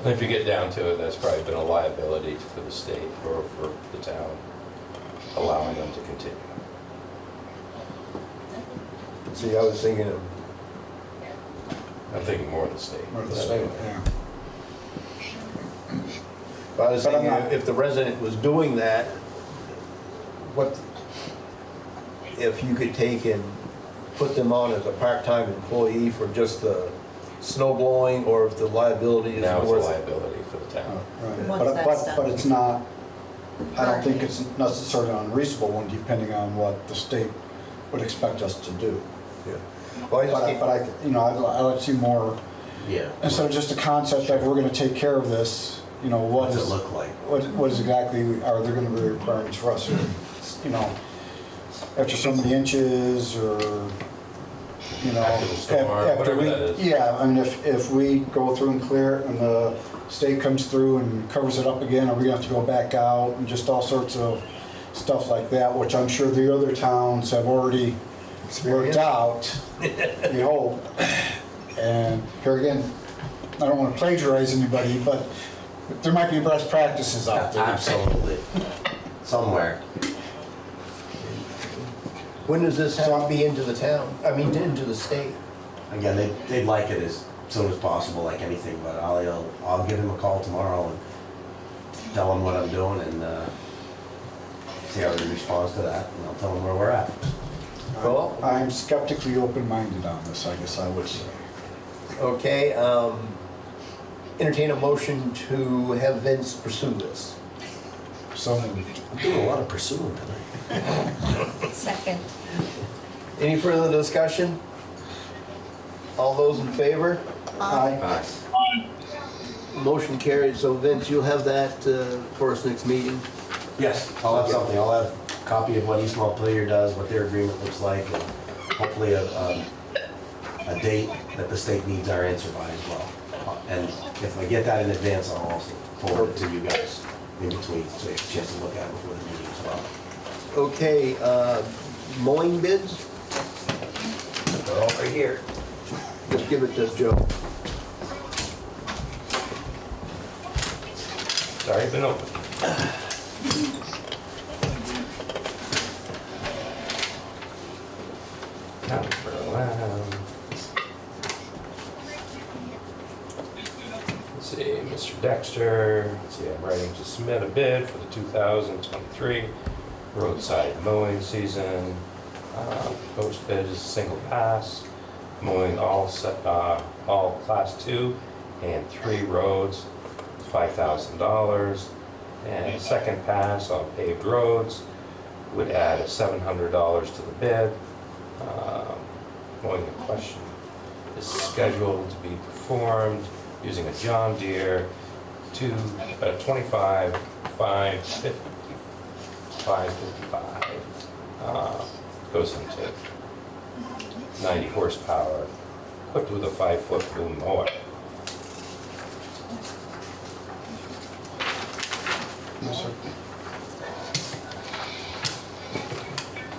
If you get down to it, that's probably been a liability for the state or for the town, allowing them to continue. See, I was thinking of, I'm thinking more of the state. Or the state, yeah. I was But I'm thinking not- if the resident was doing that, what, if you could take and put them on as a part-time employee for just the snow blowing, or if the liability is Now it's a worth it. liability for the town. Right. Once But, that's but, done. but it's not, I don't think it's necessarily an unreasonable one, depending on what the state would expect us to do. Yeah. Well, I But I, but I, you know, I'd, I'd like to see more, Yeah. instead of just a concept of we're gonna take care of this, you know, what What does is, it look like? what, what is exactly, are there gonna be requirements for us? You know, after so many inches, or, you know. After after we-. Yeah, I mean, if, if we go through and clear it, and the state comes through and covers it up again, are we gonna have to go back out, and just all sorts of stuff like that, which I'm sure the other towns have already worked out, we hope. And here again, I don't wanna plagiarize anybody, but there might be best practices out there. Absolutely. Somewhere. When does this have to be into the town, I mean, into the state? Again, they, they'd like it as soon as possible, like anything, but I'll, I'll give him a call tomorrow and tell him what I'm doing and, uh, see how he responds to that, and I'll tell him where we're at. Well- I'm skeptically open-minded on this, I guess I would say. Okay, um, entertain a motion to have Vince pursue this. So moved. I'm doing a lot of pursuing tonight. Second. Any further discussion? All those in favor? Aye. Motion carried, so Vince, you'll have that uh, for us next meeting? Yes, I'll have something, I'll have a copy of what East Montpelier does, what their agreement looks like, and hopefully a, um, a date that the state needs our answer by as well. And if I get that in advance, I'll also forward it to you guys in between, so you have a chance to look at it before the meeting as well. Okay, uh, mowing bids? They're all right here. Just give it to Joe. Sorry, been open. County for a while. Mr. Dexter, let's see, I'm writing to submit a bid for the 2023 roadside mowing season. Uh, Proposed bid is a single pass, mowing all, uh, all class two and three roads, $5,000. And second pass on paved roads would add $700 to the bid. Uh, Mowing in question is scheduled to be performed using a John Deere two, uh, 25, 550, 555. Uh, Goes into 90 horsepower, equipped with a five-foot boom mower. Yes, sir.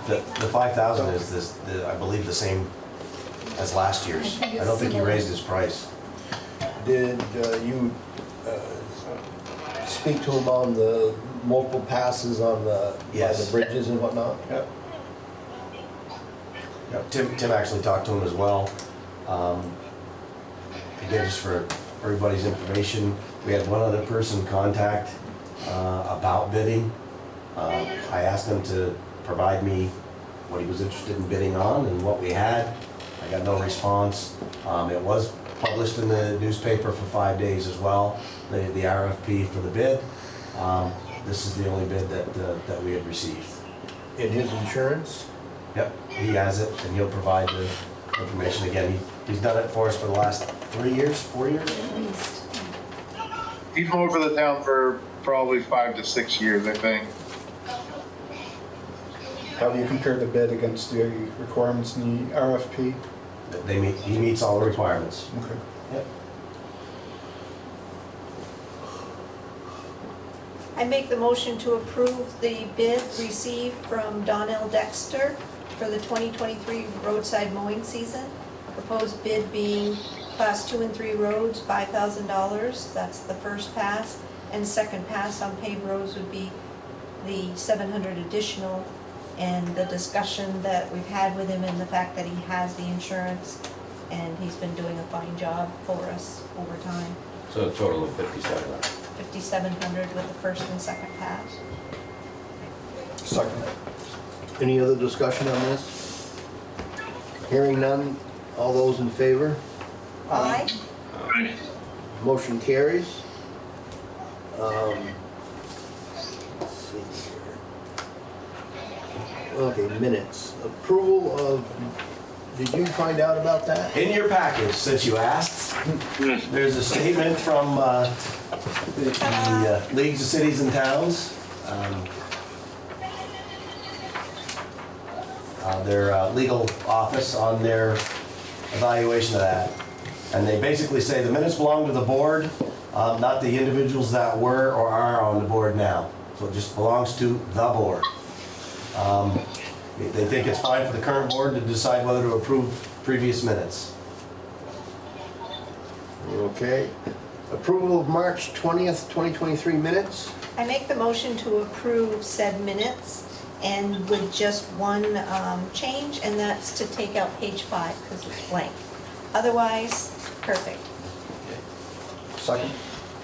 The, the five thousand is this, the- I believe the same as last year's. I think I it's don't think he raised his price. Did uh, you uh, speak to him on the multiple passes on the, by the Yes. bridges and whatnot? Yep. Yep, Tim, Tim actually talked to him as well. Um, Again, just for everybody's information, we had one other person contact uh, about bidding. Um, I asked him to provide me what he was interested in bidding on and what we had. I got no response. Um, It was published in the newspaper for five days as well, the the RFP for the bid. Um, This is the only bid that, uh, that we had received. In his insurance? Yep, he has it, and he'll provide the information again. He- He's done it for us for the last three years, four years? At least. He's mowed for the town for probably five to six years, I think. How do you compare the bid against the requirements in the RFP? They meet, he meets all the requirements. Okay. Yep. I make the motion to approve the bid received from Donnell Dexter for the 2023 roadside mowing season. Proposed bid being class two and three roads, $5,000. That's the first pass. And second pass on paved roads would be the 700 additional. And the discussion that we've had with him and the fact that he has the insurance and he's been doing a fine job for us over time. So a total of 57. 5,700 with the first and second pass. Second. Any other discussion on this? Hearing none, all those in favor? Aye. Motion carries. Um, let's see here. Okay, minutes. Approval of, did you find out about that? In your package, since you asked, there's a statement from uh, the the, uh, Leagues of Cities and Towns. um, uh, Their uh, legal office on their evaluation of that. And they basically say the minutes belong to the board, uh, not the individuals that were or are on the board now. So it just belongs to the board. Um, They think it's fine for the current board to decide whether to approve previous minutes. Okay. Approval of March 20th, 2023 minutes. I make the motion to approve said minutes and with just one um, change, and that's to take out page five because it's blank. Otherwise, perfect. Second.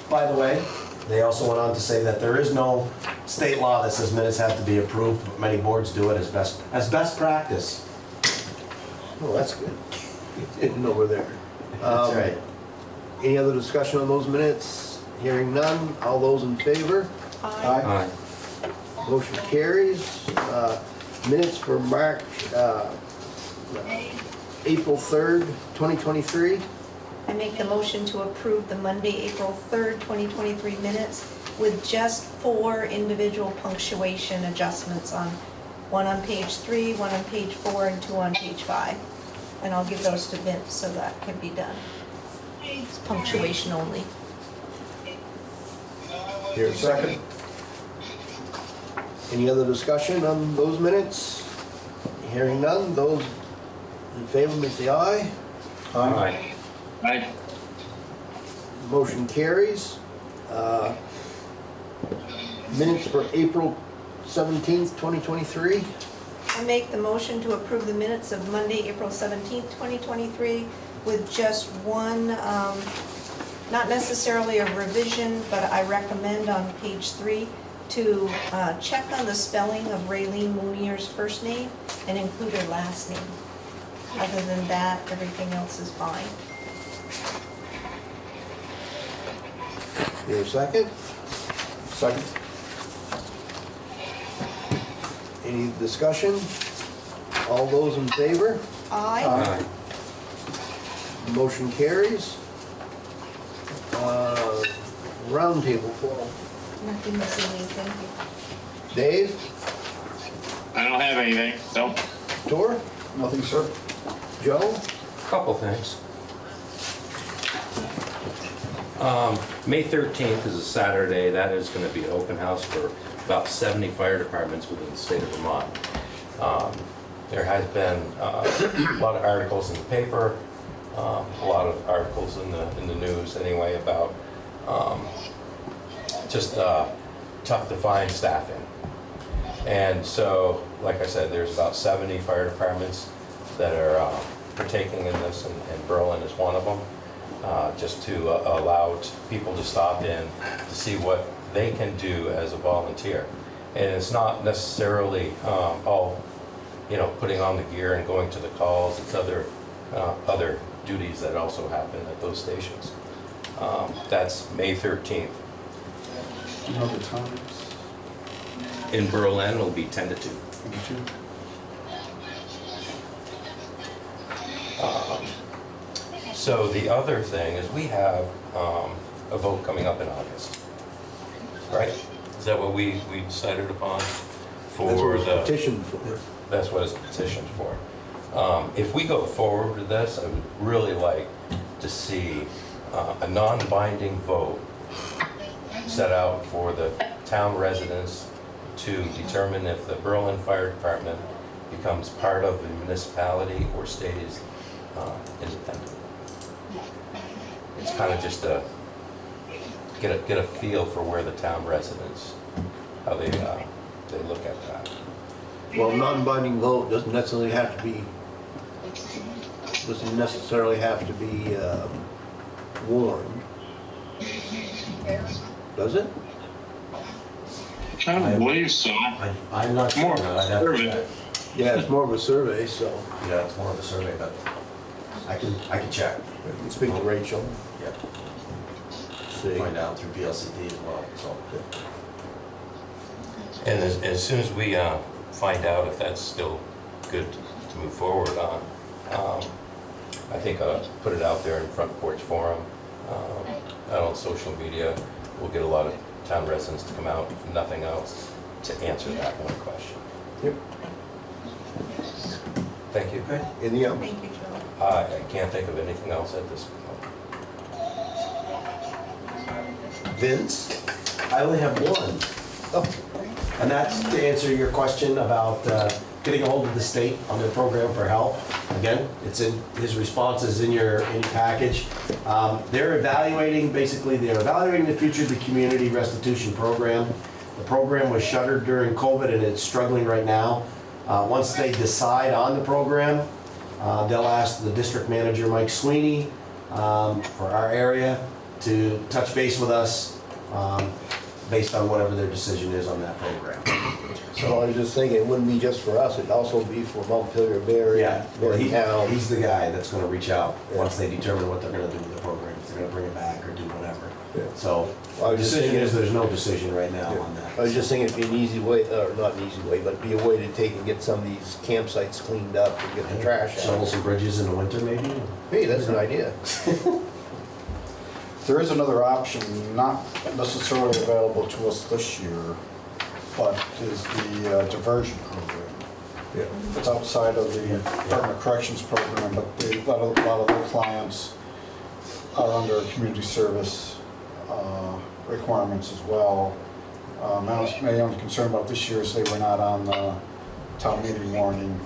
By the way, they also went on to say that there is no state law that says minutes have to be approved, but many boards do it as best, as best practice. Oh, that's good. Didn't know we're there. That's Um, right. Any other discussion on those minutes? Hearing none, all those in favor? Aye. Aye. Motion carries. Uh, Minutes for March, uh, April 3rd, 2023. I make the motion to approve the Monday, April 3rd, 2023 minutes with just four individual punctuation adjustments on, one on page three, one on page four, and two on page five. And I'll give those to Vince so that can be done. It's punctuation only. Here, second. Any other discussion on those minutes? Hearing none, those in favor, may say aye. Aye. Aye. Motion carries. Uh, Minutes for April 17th, 2023. I make the motion to approve the minutes of Monday, April 17th, 2023, with just one um, not necessarily a revision, but I recommend on page three to uh, check on the spelling of Raylene Moonier's first name and include her last name. Other than that, everything else is fine. Your second? Second? Any discussion? All those in favor? Aye. Aye. Motion carries. Uh, Roundtable forum. Nothing missing, thank you. Dave, I don't have anything, so. Tor, Nothing, sir? Joe? Couple things. Um, May 13th is a Saturday. That is going to be open house for about 70 fire departments within the state of Vermont. Um, There has been uh, a lot of articles in the paper, um, a lot of articles in the, in the news anyway about um, just uh, tough to find staffing. And so, like I said, there's about 70 fire departments that are uh, partaking in this, and and Berlin is one of them, uh, just to uh, allow t- people to stop in to see what they can do as a volunteer. And it's not necessarily um, all, you know, putting on the gear and going to the calls, it's other, uh, other duties that also happen at those stations. Um, That's May 13th. You know the times? In Berlin, it'll be 10 to 2. Thank you. Um, So the other thing is we have um, a vote coming up in August, right? Is that what we, we decided upon That's what for it's the, petitioned for. that's what it's petitioned for. Um, If we go forward with this, I would really like to see uh, a non-binding vote set out for the town residents to determine if the Berlin Fire Department becomes part of the municipality or stays uh, independent. It's kind of just a, get a, get a feel for where the town residents, how they, uh, they look at that. Well, non-binding vote doesn't necessarily have to be, doesn't necessarily have to be um, warned. Does it? I don't believe so. I, I'm not sure. More I'd have to survey. check. Yeah, it's more of a survey, so Yeah, it's more of a survey, but I can, I can check. we can speak to Rachel. Yep. See. Find out through VLCT as well, so. And as, as soon as we uh, find out if that's still good to move forward on, um, I think I'll put it out there in Front Porch Forum, um, out on social media. We'll get a lot of town residents to come out, if nothing else, to answer that one question. Yep. Thank you. Any other? Thank you, Joe. I I can't think of anything else at this point. Vince? I only have one. Oh, And that's to answer your question about uh, getting a hold of the state on their program for help. Again, it's in, his response is in your, in your package. Um, They're evaluating, basically, they're evaluating the future of the community restitution program. The program was shuttered during COVID and it's struggling right now. Uh, Once they decide on the program, uh, they'll ask the district manager, Mike Sweeney, um, for our area to touch base with us um, based on whatever their decision is on that program. so I was just thinking, it wouldn't be just for us, it'd also be for Montpelier, Barre, Yeah, well, he, Barre Town. he's the guy that's gonna reach out once they determine what they're gonna do with the program, if they're gonna bring it back or do whatever. Yeah. So, I the was just decision thinking- is, there's no decision right now on that. I that. was just thinking it'd be an easy way, or not an easy way, but it'd be a way to take and get some of these campsites cleaned up and get the trash Shovel out. some bridges in the winter, maybe? Hey, that's an idea. There is another option, not necessarily available to us this year, but is the uh, diversion program. Yeah. It's outside of the Department of Corrections program, but the- a lot of, a lot of their clients are under community service uh, requirements as well. Um, My only- my only concern about this year is they were not on the town meeting warning,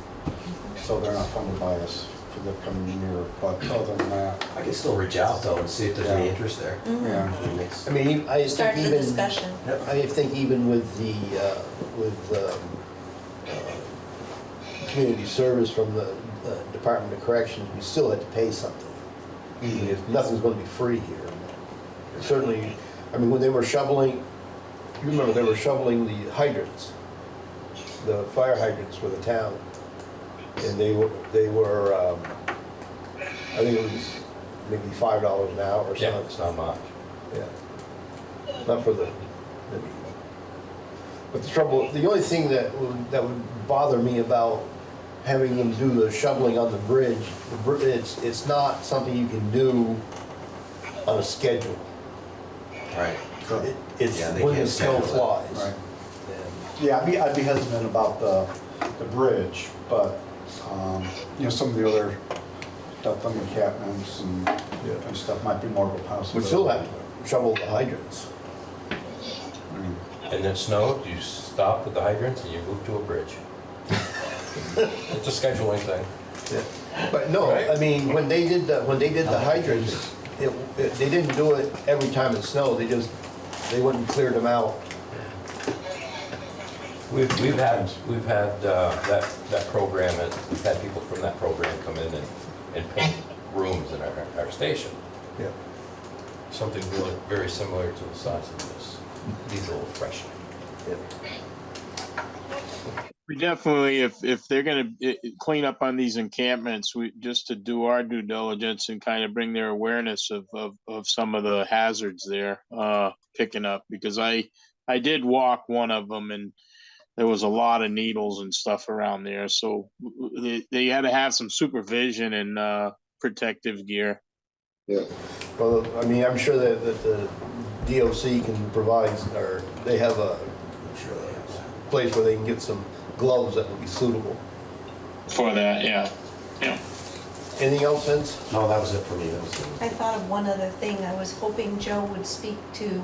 so they're not funded by us for the coming year, but other than that, I can still reach out though and see if there's any Yeah. interest there. yeah. I mean, I mean, I just Start think the even, discussion. I think even with the, uh, with um, uh, community service from the uh, Department of Corrections, we still had to pay something. I mean, if Nothing's gonna be free here. Certainly, I mean, when they were shoveling, you remember they were shoveling the hydrants, the fire hydrants for the town. And they were, they were, um, I think it was maybe five dollars an hour or Yeah, something. it's not much. Yeah. Not for the, maybe. But the trouble, the only thing that would, that would bother me about having them do the shoveling on the bridge, the br- it's, it's not something you can do on a schedule. Right. It- It's Yeah, they when the can't snow schedule it. flies. Right. Yeah, I'd be, I'd be hesitant about the, the bridge, but, um, you know, some of the other duct encampments and, Yeah. and stuff might be more of a possibility. We still have to shovel the hydrants. And then snow, you stop at the hydrants and you move to a bridge. It's a scheduling thing. But no, I mean, when they did, the when they did the hydrants, it, it- they didn't do it every time it snowed, they just, they went and cleared them out. We've, we've had, we've had uh, that, that program, and we've had people from that program come in and, and paint rooms in our, our station. Yeah. Something really, very similar to the size of this diesel fresh. We definitely, if, if they're eh, eh, clean up on these encampments, we, just to do our due diligence and kind of bring their awareness of, of, of some of the hazards there, uh, picking up, because I, I did walk one of them and there was a lot of needles and stuff around there, so they, they had to have some supervision and, uh, protective gear. Yeah, well, I mean, I'm sure that, that the DOC can provide, or they have a place where they can get some gloves that would be suitable. For that, yeah, yeah. Anything else, Vince? No, that was it for me. That was it. I thought of one other thing. I was hoping Joe would speak to,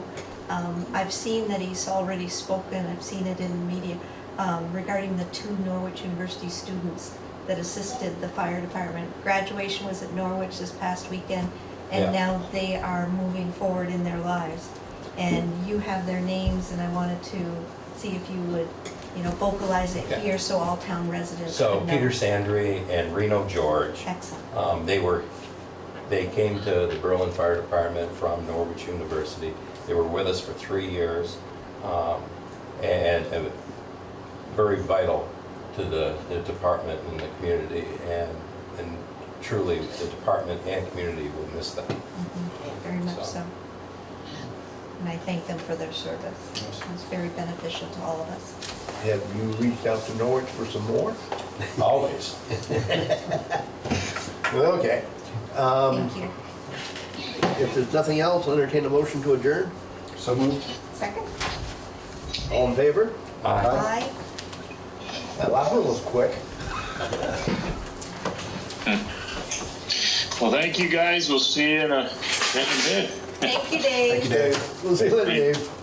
um, I've seen that he's already spoken, I've seen it in the media, um, regarding the two Norwich University students that assisted the fire department. Graduation was at Norwich this past weekend, Yeah. and now they are moving forward in their lives. And you have their names, and I wanted to see if you would, you know, vocalize it Yeah. here so all town residents So would know. Peter Sandry and Reno George, Excellent. um, they were, they came to the Berlin Fire Department from Norwich University. They were with us for three years, um, and, and very vital to the, the department and the community, and, and truly, the department and community will miss them. Mhm, Very much So. so. And I thank them for their service. It was very beneficial to all of us. Have you reached out to Norwich for some more? Always. Well, okay. Um, Thank you. if there's nothing else, I'll entertain a motion to adjourn. So moved. Second? All in favor? Aye. Aye. That last one was quick. Well, thank you, guys. We'll see you in a, in a bit. Thank you, Dave. Thank you, Dave. We'll see you later, Dave.